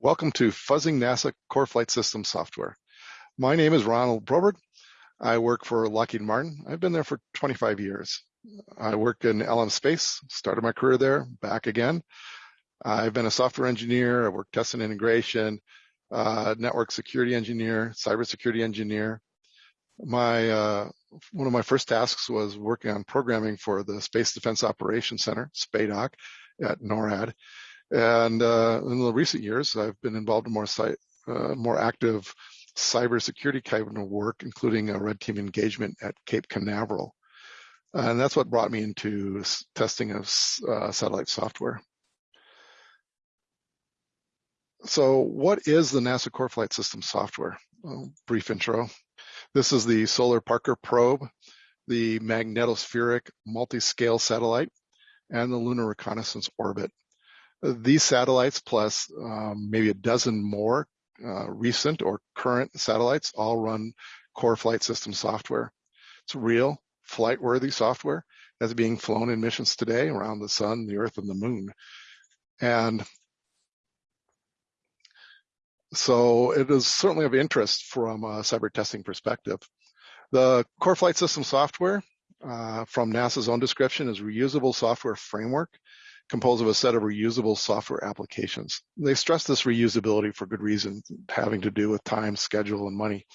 Welcome to Fuzzing NASA Core Flight System Software. My name is Ronald Broberg. I work for Lockheed Martin. I've been there for 25 years. I work in LM Space, started my career there, back again. I've been a software engineer, I worked test and integration, uh, network security engineer, cybersecurity engineer. My uh, one of my first tasks was working on programming for the Space Defense Operations Center, SPADOC, at NORAD. And uh, in the recent years, I've been involved in more site, uh, more active cybersecurity kind of work, including a red team engagement at Cape Canaveral. And that's what brought me into testing of uh, satellite software. So what is the NASA Core Flight System software? Well, brief intro. This is the Solar Parker probe, the magnetospheric multi-scale satellite, and the Lunar Reconnaissance Orbit. These satellites plus um, maybe a dozen more uh, recent or current satellites all run core flight system software. It's real flight worthy software that's being flown in missions today around the sun, the earth, and the moon. And so it is certainly of interest from a cyber testing perspective. The core flight system software uh, from NASA's own description is reusable software framework composed of a set of reusable software applications. They stress this reusability for good reason, having to do with time, schedule, and money.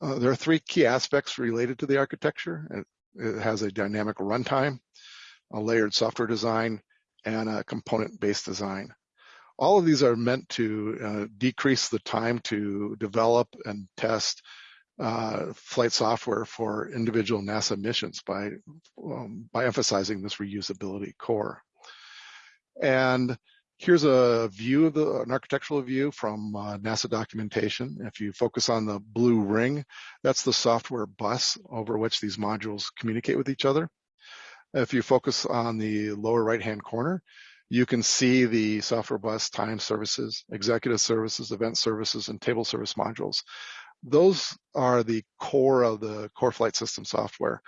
Uh, there are three key aspects related to the architecture. It, it has a dynamic runtime, a layered software design, and a component-based design. All of these are meant to uh, decrease the time to develop and test uh, flight software for individual NASA missions by, um, by emphasizing this reusability core. And here's a view of the, an architectural view from uh, NASA documentation. If you focus on the blue ring, that's the software bus over which these modules communicate with each other. If you focus on the lower right-hand corner, you can see the software bus time services, executive services, event services, and table service modules. Those are the core of the core flight system software.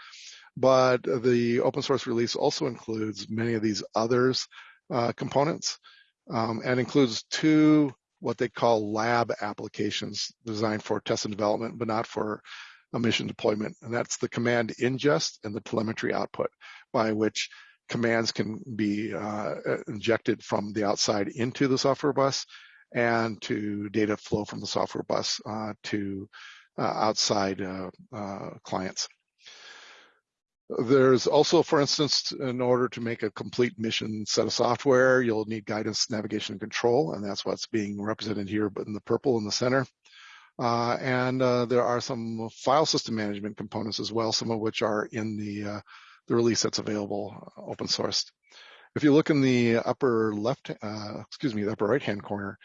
But the open source release also includes many of these others uh, components um, and includes two what they call lab applications designed for test and development, but not for a mission deployment. And that's the command ingest and the telemetry output by which commands can be uh, injected from the outside into the software bus and to data flow from the software bus uh, to uh, outside uh, uh, clients. There's also, for instance, in order to make a complete mission set of software, you'll need guidance, navigation, and control, and that's what's being represented here, but in the purple in the center. Uh, and uh, there are some file system management components as well, some of which are in the, uh, the release that's available uh, open sourced. If you look in the upper left, uh, excuse me, the upper right hand corner,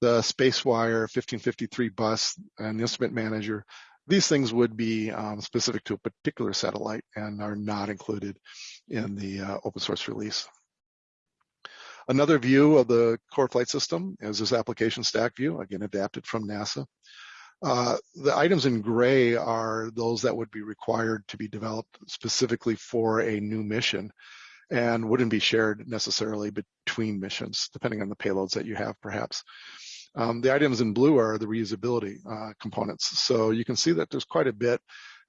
the SpaceWire 1553 bus and the instrument manager these things would be um, specific to a particular satellite and are not included in the uh, open source release. Another view of the core flight system is this application stack view, again adapted from NASA. Uh, the items in gray are those that would be required to be developed specifically for a new mission and wouldn't be shared necessarily between missions, depending on the payloads that you have perhaps. Um, the items in blue are the reusability uh, components. So you can see that there's quite a bit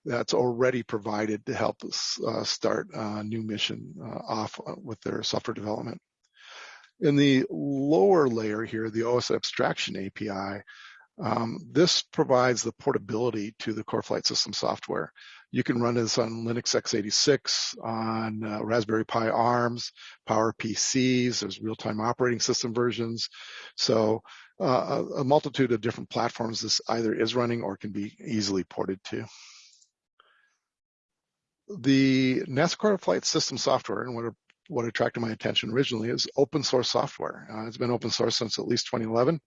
that's already provided to help us uh, start a new mission uh, off uh, with their software development. In the lower layer here, the OS abstraction API, um, this provides the portability to the core flight system software. You can run this on Linux x86, on uh, Raspberry Pi ARMs, Power PCs, there's real-time operating system versions. So uh, a multitude of different platforms this either is running or can be easily ported to. The NASA Core Flight System software and what, what attracted my attention originally is open source software. Uh, it's been open source since at least 2011.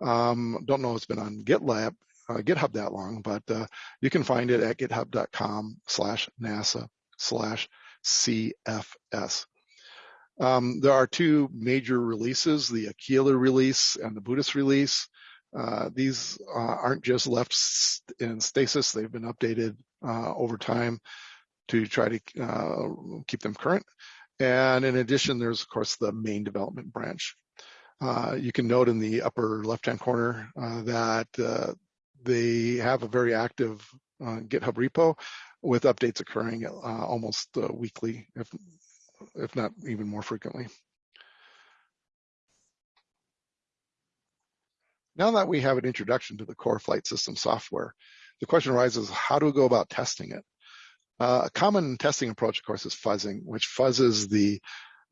Um, don't know if it's been on GitLab, uh, GitHub that long, but uh, you can find it at github.com slash NASA slash CFS. Um, there are two major releases, the Aquila release and the Buddhist release. Uh, these uh, aren't just left in stasis, they've been updated uh, over time to try to uh, keep them current. And in addition, there's of course the main development branch. Uh, you can note in the upper left-hand corner uh, that uh, they have a very active uh, GitHub repo with updates occurring uh, almost uh, weekly, if, if not even more frequently. Now that we have an introduction to the core flight system software, the question arises, how do we go about testing it? Uh, a common testing approach, of course, is fuzzing, which fuzzes the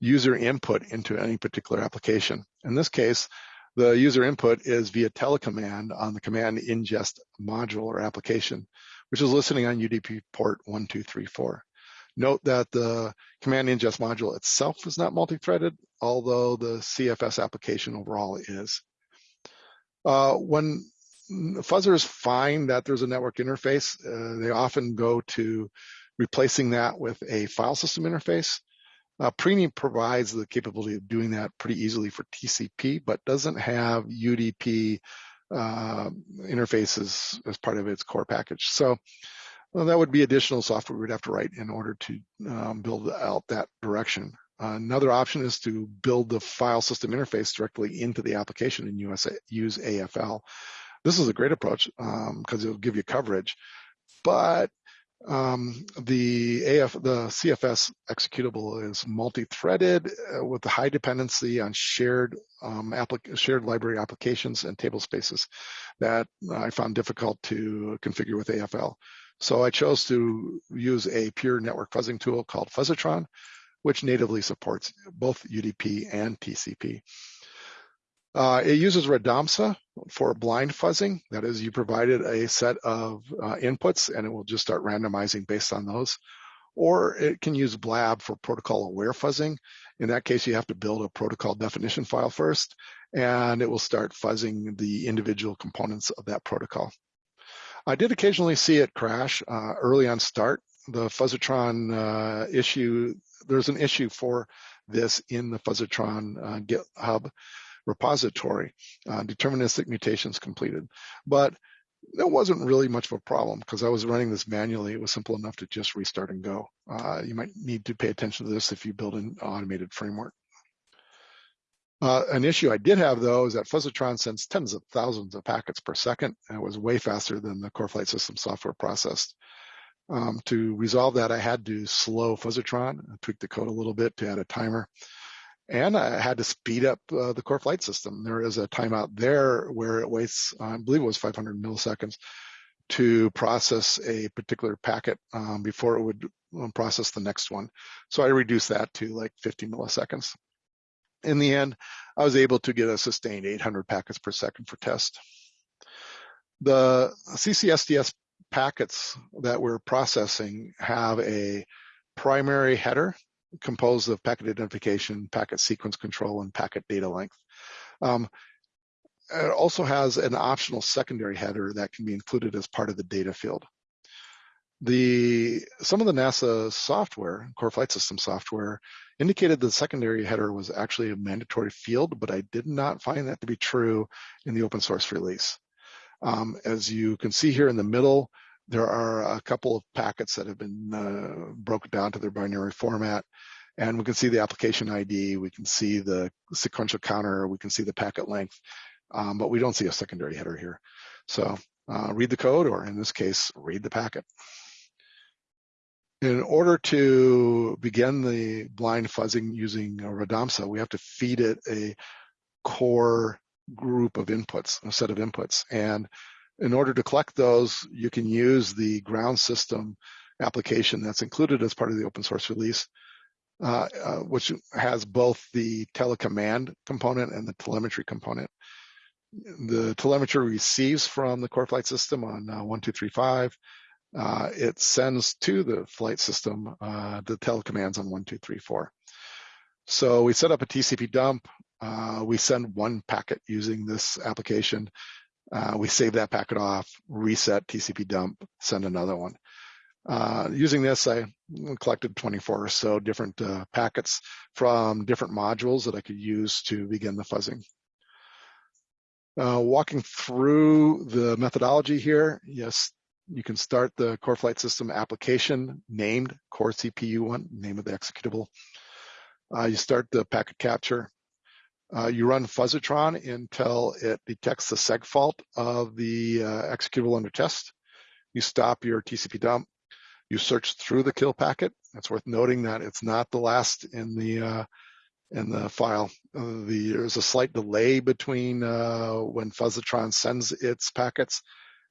user input into any particular application. In this case, the user input is via telecommand on the command ingest module or application, which is listening on UDP port 1234. Note that the command ingest module itself is not multi-threaded, although the CFS application overall is. Uh, when fuzzers find that there's a network interface, uh, they often go to replacing that with a file system interface. Uh, Preeny provides the capability of doing that pretty easily for TCP, but doesn't have UDP uh, interfaces as part of its core package. So well, that would be additional software we'd have to write in order to um, build out that direction. Uh, another option is to build the file system interface directly into the application and use, use AFL. This is a great approach because um, it'll give you coverage, but um, the AF, the CFS executable is multi-threaded uh, with a high dependency on shared um, shared library applications and table spaces that I found difficult to configure with AFL. So I chose to use a pure network fuzzing tool called Fuzzatron, which natively supports both UDP and TCP. Uh, it uses Radomsa for blind fuzzing. That is, you provided a set of uh, inputs and it will just start randomizing based on those. Or it can use Blab for protocol aware fuzzing. In that case, you have to build a protocol definition file first, and it will start fuzzing the individual components of that protocol. I did occasionally see it crash uh, early on start. The Fuzzatron uh, issue, there's an issue for this in the Fuzzatron uh, GitHub repository, uh, deterministic mutations completed. But that wasn't really much of a problem because I was running this manually. It was simple enough to just restart and go. Uh, you might need to pay attention to this if you build an automated framework. Uh, an issue I did have though is that Fuzzatron sends tens of thousands of packets per second and it was way faster than the core flight system software processed. Um, to resolve that, I had to slow Fuzzatron, tweak the code a little bit to add a timer and I had to speed up uh, the core flight system. There is a timeout there where it waits, I believe it was 500 milliseconds to process a particular packet um, before it would um, process the next one. So I reduced that to like 50 milliseconds. In the end, I was able to get a sustained 800 packets per second for test. The CCSDS packets that we're processing have a primary header composed of packet identification, packet sequence control, and packet data length. Um, it also has an optional secondary header that can be included as part of the data field. The some of the NASA software, core flight system software, indicated the secondary header was actually a mandatory field, but I did not find that to be true in the open source release. Um, as you can see here in the middle, there are a couple of packets that have been uh, broken down to their binary format. And we can see the application ID, we can see the sequential counter, we can see the packet length, um, but we don't see a secondary header here. So uh, read the code, or in this case, read the packet. In order to begin the blind fuzzing using Radomsa, we have to feed it a core group of inputs, a set of inputs. And in order to collect those, you can use the ground system application that's included as part of the open source release, uh, uh, which has both the telecommand component and the telemetry component. The telemetry receives from the core flight system on uh, 1235. Uh, it sends to the flight system uh, the telecommands on 1234. So we set up a TCP dump. Uh, we send one packet using this application uh, we save that packet off, reset TCP dump, send another one. Uh, using this, I collected 24 or so different uh, packets from different modules that I could use to begin the fuzzing. Uh, walking through the methodology here, yes, you can start the core flight system application named core CPU1, name of the executable. Uh, you start the packet capture. Uh, you run Fuzzitron until it detects the seg fault of the uh, executable under test. You stop your TCP dump. You search through the kill packet. It's worth noting that it's not the last in the uh, in the file. Uh, the, there's a slight delay between uh, when Fuzzitron sends its packets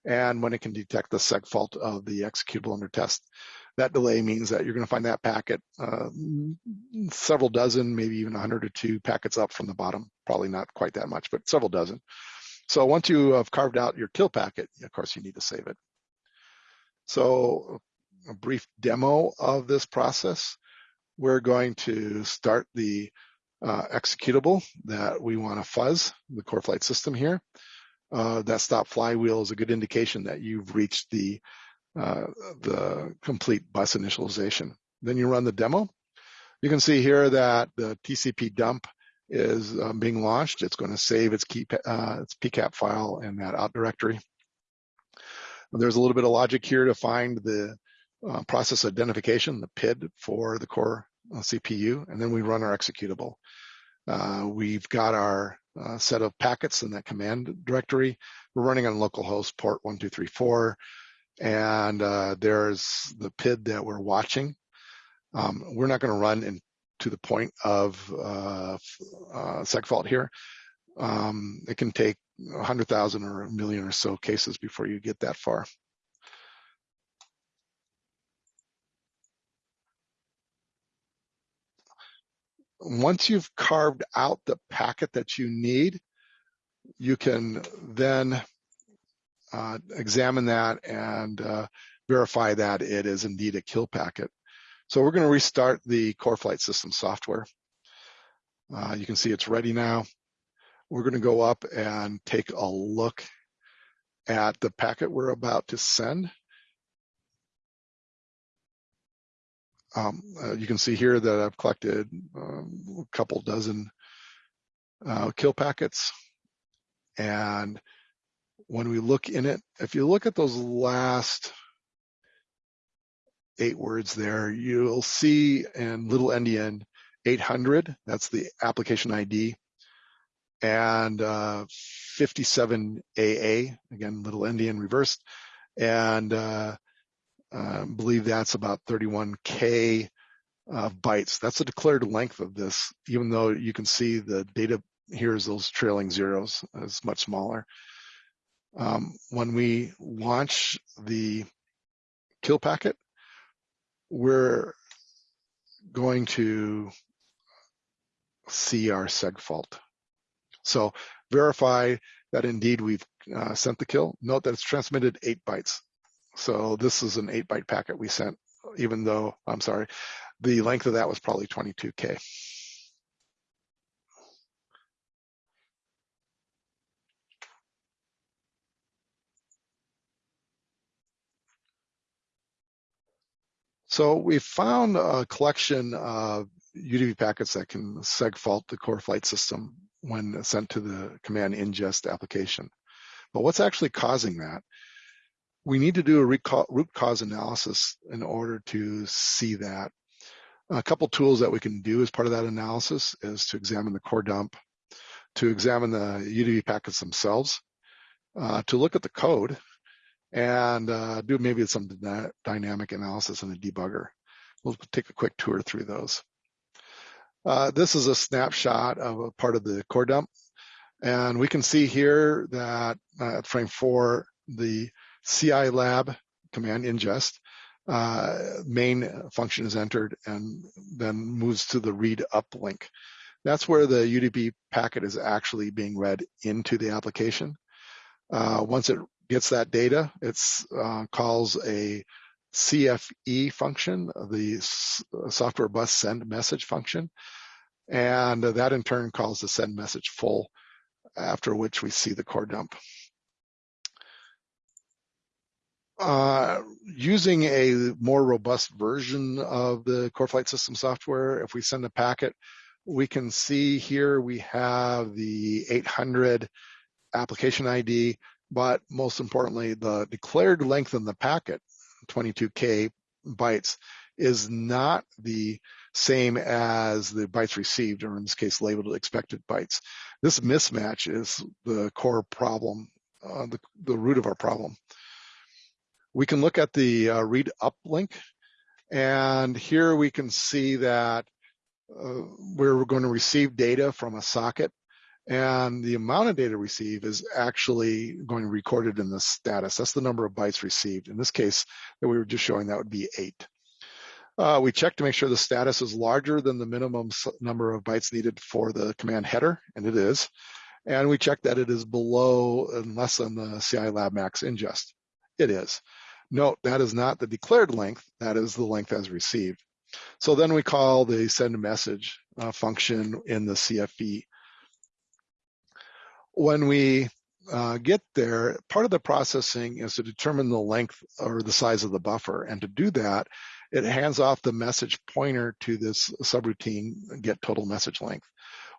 and when it can detect the seg fault of the executable under test. That delay means that you're going to find that packet uh, several dozen, maybe even 100 or two packets up from the bottom. Probably not quite that much, but several dozen. So once you have carved out your kill packet, of course, you need to save it. So a brief demo of this process. We're going to start the uh, executable that we want to fuzz, the core flight system here. Uh, that stop flywheel is a good indication that you've reached the uh, the complete bus initialization. Then you run the demo. You can see here that the TCP dump is um, being launched. It's going to save its, key, uh, its PCAP file in that out directory. There's a little bit of logic here to find the uh, process identification, the PID for the core uh, CPU, and then we run our executable. Uh, we've got our uh, set of packets in that command directory. We're running on localhost port 1234 and uh, there's the PID that we're watching. Um, we're not going to run in, to the point of uh, uh, segfault here. Um, it can take 100,000 or a million or so cases before you get that far. Once you've carved out the packet that you need, you can then uh, examine that and uh, verify that it is indeed a kill packet. So we're going to restart the core flight system software. Uh, you can see it's ready now. We're going to go up and take a look at the packet we're about to send. Um, uh, you can see here that I've collected um, a couple dozen uh, kill packets and when we look in it, if you look at those last eight words there, you'll see in little endian 800, that's the application ID, and uh, 57AA, again, little endian reversed, and uh, believe that's about 31K uh, bytes. That's the declared length of this, even though you can see the data here is those trailing zeros is much smaller um, when we launch the kill packet, we're going to see our seg fault. So verify that indeed we've uh, sent the kill. Note that it's transmitted eight bytes. So this is an eight byte packet we sent, even though, I'm sorry, the length of that was probably 22K. So we found a collection of UDP packets that can seg fault the core flight system when sent to the command ingest application. But what's actually causing that? We need to do a root cause analysis in order to see that. A couple tools that we can do as part of that analysis is to examine the core dump, to examine the UDP packets themselves, uh, to look at the code and uh, do maybe some dynamic analysis in a debugger. We'll take a quick tour through those. Uh, this is a snapshot of a part of the core dump. And we can see here that uh, at frame four, the CI lab command ingest uh, main function is entered and then moves to the read up link. That's where the UDP packet is actually being read into the application. Uh, once it gets that data. It uh, calls a CFE function, the software bus send message function. And that in turn calls the send message full, after which we see the core dump. Uh, using a more robust version of the core flight system software, if we send a packet, we can see here we have the 800 application ID but most importantly, the declared length in the packet, 22K bytes, is not the same as the bytes received, or in this case, labeled expected bytes. This mismatch is the core problem, uh, the, the root of our problem. We can look at the uh, read up link, and here we can see that uh, we're going to receive data from a socket and the amount of data received is actually going to be recorded in the status. That's the number of bytes received. In this case that we were just showing, that would be eight. Uh, we check to make sure the status is larger than the minimum number of bytes needed for the command header, and it is. And we check that it is below and less than the CI lab max ingest. It is. Note, that is not the declared length, that is the length as received. So then we call the send message uh, function in the CFE when we uh, get there, part of the processing is to determine the length or the size of the buffer. And to do that, it hands off the message pointer to this subroutine get total message length,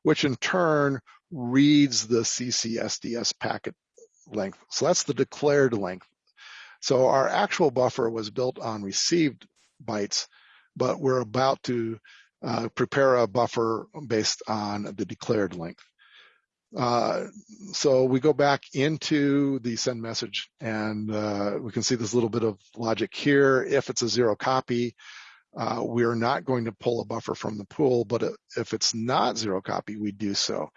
which in turn reads the CCSDS packet length. So that's the declared length. So our actual buffer was built on received bytes, but we're about to uh, prepare a buffer based on the declared length. Uh, so we go back into the send message and uh, we can see this little bit of logic here. If it's a zero copy, uh, we're not going to pull a buffer from the pool, but if it's not zero copy, we do so,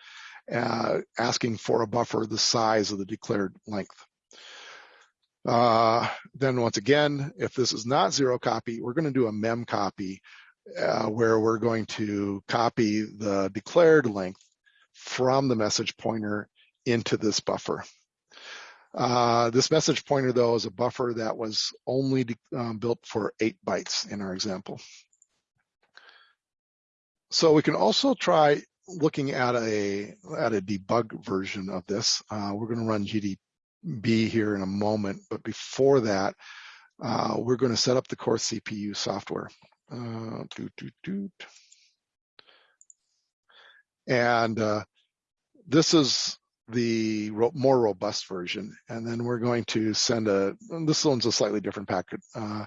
uh, asking for a buffer the size of the declared length. Uh, then once again, if this is not zero copy, we're going to do a mem copy uh, where we're going to copy the declared length from the message pointer into this buffer. Uh, this message pointer, though, is a buffer that was only um, built for eight bytes in our example. So we can also try looking at a at a debug version of this. Uh, we're going to run GDB here in a moment, but before that, uh, we're going to set up the core CPU software. Uh, doot, doot, doot. And uh, this is the more robust version. And then we're going to send a, this one's a slightly different packet uh,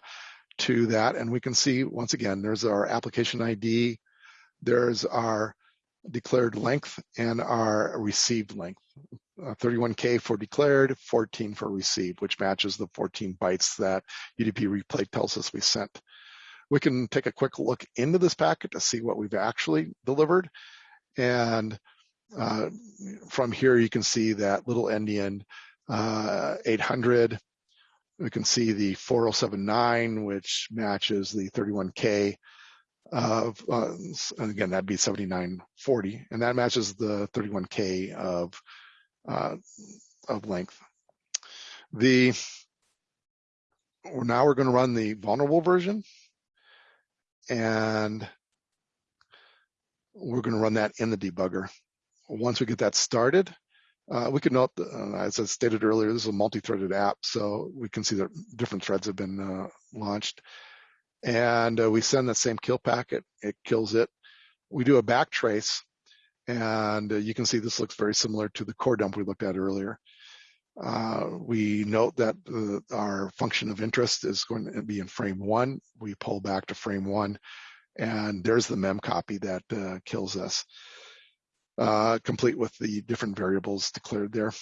to that. And we can see, once again, there's our application ID, there's our declared length and our received length. Uh, 31K for declared, 14 for received, which matches the 14 bytes that UDP replay tells us we sent. We can take a quick look into this packet to see what we've actually delivered. And uh, from here, you can see that little endian uh, 800. We can see the 4079, which matches the 31K of, uh, and again, that'd be 7940, and that matches the 31K of, uh, of length. The, now we're going to run the vulnerable version, and we're going to run that in the debugger once we get that started, uh, we can note, uh, as I stated earlier, this is a multi-threaded app, so we can see that different threads have been uh, launched. And uh, we send that same kill packet, it kills it. We do a back trace, and uh, you can see this looks very similar to the core dump we looked at earlier. Uh, we note that our function of interest is going to be in frame one. We pull back to frame one, and there's the mem copy that kills us uh, complete with the different variables declared there.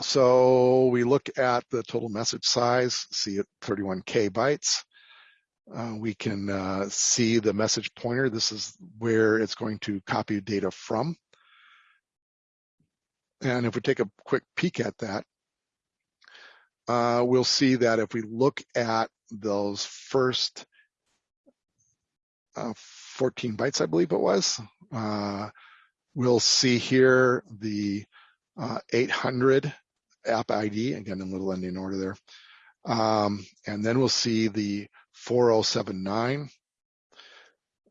So we look at the total message size, see it 31K bytes. Uh, we can uh, see the message pointer. This is where it's going to copy data from. And if we take a quick peek at that, uh, we'll see that if we look at those first uh, 14 bytes, I believe it was, uh, We'll see here the uh, 800 app ID, again in little endian order there. Um, and then we'll see the 4079,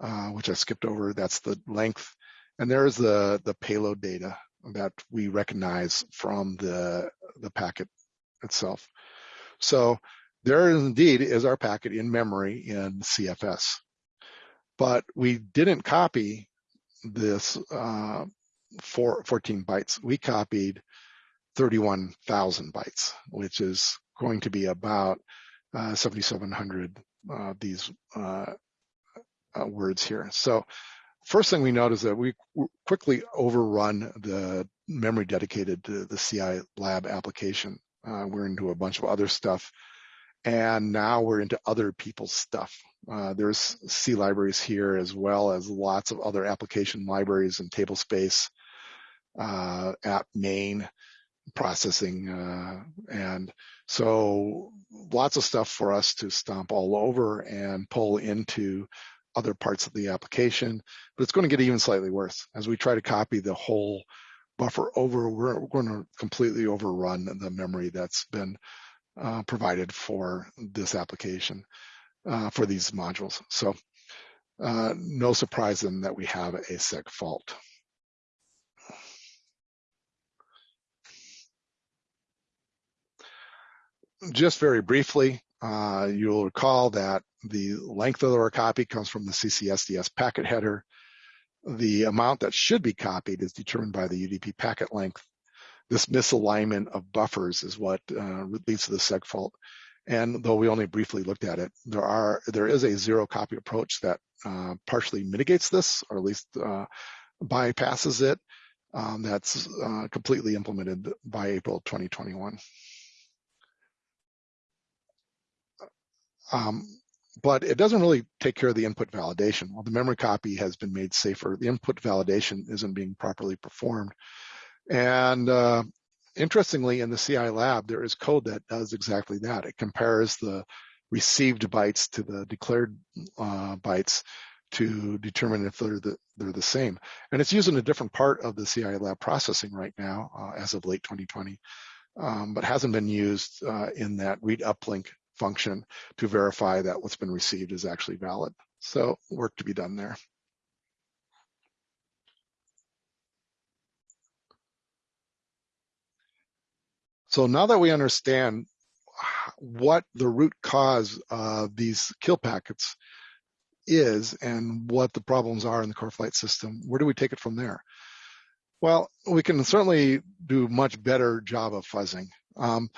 uh, which I skipped over. That's the length. And there's the, the payload data that we recognize from the, the packet itself. So there indeed is our packet in memory in CFS. But we didn't copy this uh, four, 14 bytes, we copied 31,000 bytes, which is going to be about uh, 7,700 uh, these uh, uh, words here. So first thing we notice that we quickly overrun the memory dedicated to the CI lab application. Uh, we're into a bunch of other stuff and now we're into other people's stuff. Uh, there's C libraries here as well as lots of other application libraries and table space, uh, app main processing. Uh, and so lots of stuff for us to stomp all over and pull into other parts of the application, but it's going to get even slightly worse as we try to copy the whole buffer over. We're, we're going to completely overrun the memory that's been uh, provided for this application uh, for these modules. So uh, no surprise then that we have a seg fault. Just very briefly, uh, you'll recall that the length of our copy comes from the CCSDS packet header. The amount that should be copied is determined by the UDP packet length this misalignment of buffers is what uh, leads to the seg fault. And though we only briefly looked at it, there are there is a zero copy approach that uh, partially mitigates this, or at least uh, bypasses it. Um, that's uh, completely implemented by April 2021. Um, but it doesn't really take care of the input validation. While the memory copy has been made safer, the input validation isn't being properly performed. And uh, interestingly, in the CI lab, there is code that does exactly that. It compares the received bytes to the declared uh, bytes to determine if they're the, they're the same. And it's using a different part of the CI lab processing right now uh, as of late 2020, um, but hasn't been used uh, in that read uplink function to verify that what's been received is actually valid. So work to be done there. So now that we understand what the root cause of these kill packets is and what the problems are in the core flight system, where do we take it from there? Well, we can certainly do much better job of fuzzing. Um,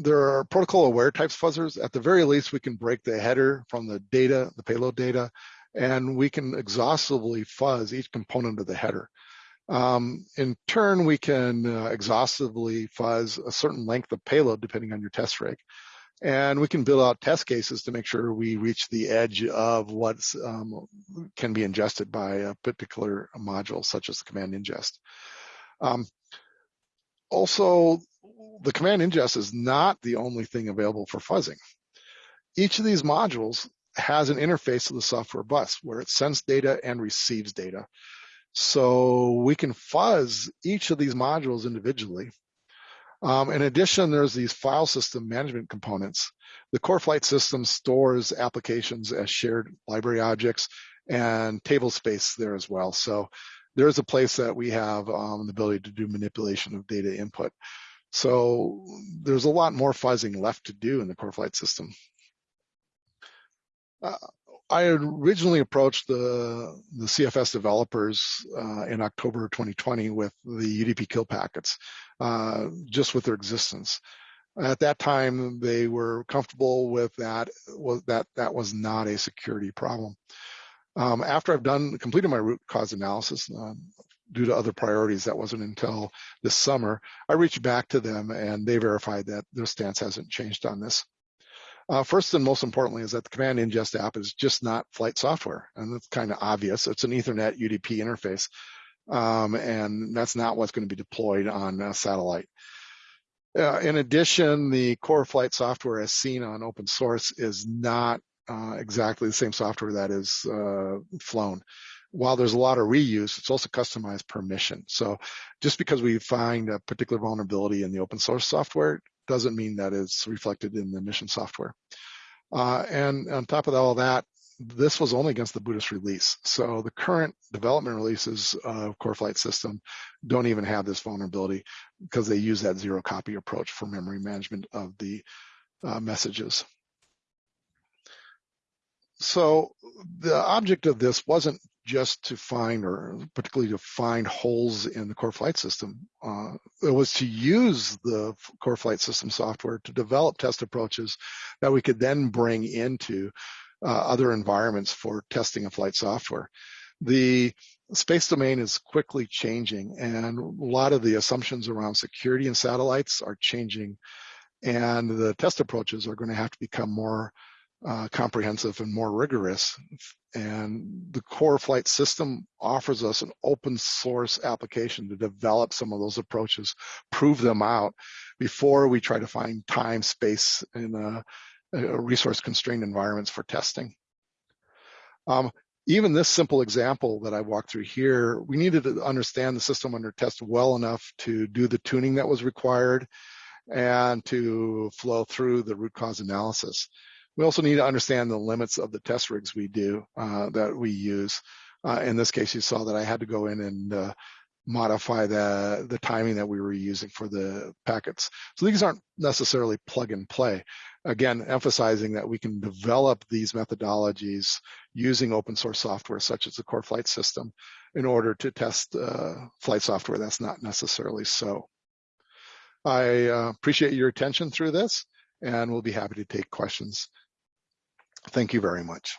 there are protocol aware types fuzzers. At the very least, we can break the header from the data, the payload data, and we can exhaustively fuzz each component of the header. Um, in turn, we can uh, exhaustively fuzz a certain length of payload depending on your test rig. And we can build out test cases to make sure we reach the edge of what um, can be ingested by a particular module, such as the command ingest. Um, also, the command ingest is not the only thing available for fuzzing. Each of these modules has an interface to the software bus where it sends data and receives data. So we can fuzz each of these modules individually. Um, in addition, there's these file system management components. The core flight system stores applications as shared library objects and table space there as well. So there's a place that we have um, the ability to do manipulation of data input. So there's a lot more fuzzing left to do in the core flight system. Uh, I originally approached the, the CFS developers uh, in October 2020 with the UDP kill packets, uh, just with their existence. At that time, they were comfortable with that. Was that that was not a security problem. Um, after I've done completed my root cause analysis, um, due to other priorities, that wasn't until this summer. I reached back to them, and they verified that their stance hasn't changed on this. Uh, first and most importantly is that the command ingest app is just not flight software. And that's kind of obvious. It's an ethernet UDP interface. Um, and that's not what's going to be deployed on a satellite. Uh, in addition, the core flight software as seen on open source is not uh, exactly the same software that is uh, flown. While there's a lot of reuse, it's also customized per mission. So just because we find a particular vulnerability in the open source software doesn't mean that it's reflected in the mission software. Uh, and on top of all that, this was only against the Buddhist release. So the current development releases of Core Flight System don't even have this vulnerability because they use that zero copy approach for memory management of the uh, messages. So the object of this wasn't just to find or particularly to find holes in the core flight system. Uh, it was to use the core flight system software to develop test approaches that we could then bring into uh, other environments for testing of flight software. The space domain is quickly changing and a lot of the assumptions around security and satellites are changing and the test approaches are going to have to become more uh, comprehensive and more rigorous. And the core flight system offers us an open source application to develop some of those approaches, prove them out before we try to find time, space, and uh, resource constrained environments for testing. Um, even this simple example that I walked through here, we needed to understand the system under test well enough to do the tuning that was required and to flow through the root cause analysis. We also need to understand the limits of the test rigs we do, uh, that we use. Uh, in this case, you saw that I had to go in and uh, modify the, the timing that we were using for the packets. So these aren't necessarily plug and play. Again, emphasizing that we can develop these methodologies using open source software such as the core flight system in order to test uh, flight software that's not necessarily so. I uh, appreciate your attention through this and we'll be happy to take questions. Thank you very much.